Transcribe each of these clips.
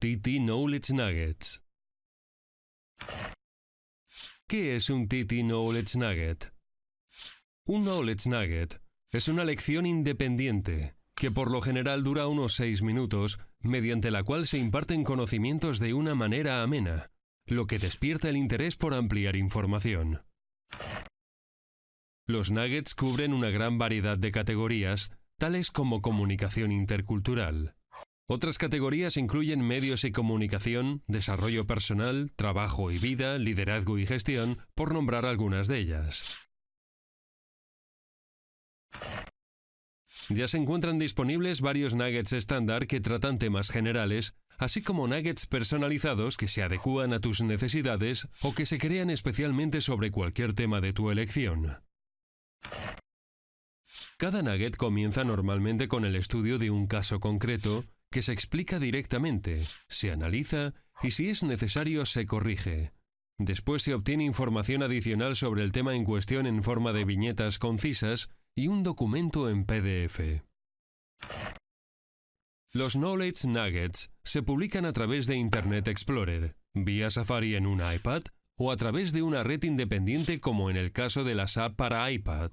TT Knowledge Nuggets. ¿Qué es un TT Knowledge Nugget? Un Knowledge Nugget es una lección independiente que por lo general dura unos 6 minutos, mediante la cual se imparten conocimientos de una manera amena, lo que despierta el interés por ampliar información. Los nuggets cubren una gran variedad de categorías, tales como comunicación intercultural. Otras categorías incluyen medios y comunicación, desarrollo personal, trabajo y vida, liderazgo y gestión, por nombrar algunas de ellas. Ya se encuentran disponibles varios nuggets estándar que tratan temas generales, así como nuggets personalizados que se adecúan a tus necesidades o que se crean especialmente sobre cualquier tema de tu elección. Cada nugget comienza normalmente con el estudio de un caso concreto que se explica directamente, se analiza y si es necesario se corrige. Después se obtiene información adicional sobre el tema en cuestión en forma de viñetas concisas y un documento en PDF. Los Knowledge Nuggets se publican a través de Internet Explorer, vía Safari en un iPad o a través de una red independiente como en el caso de las app para iPad.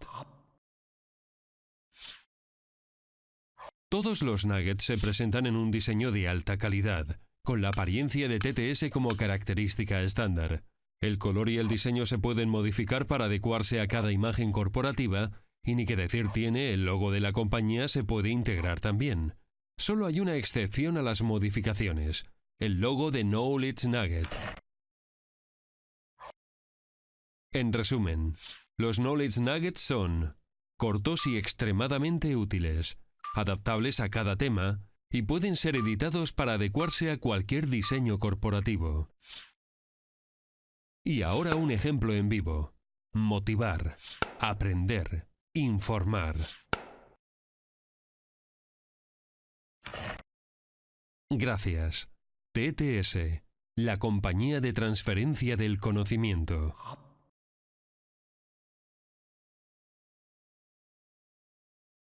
Todos los nuggets se presentan en un diseño de alta calidad, con la apariencia de TTS como característica estándar. El color y el diseño se pueden modificar para adecuarse a cada imagen corporativa, y ni que decir tiene, el logo de la compañía se puede integrar también. Solo hay una excepción a las modificaciones, el logo de Knowledge Nugget. En resumen, los Knowledge Nuggets son cortos y extremadamente útiles, adaptables a cada tema y pueden ser editados para adecuarse a cualquier diseño corporativo. Y ahora un ejemplo en vivo. Motivar, aprender, informar. Gracias. TTS, la compañía de transferencia del conocimiento.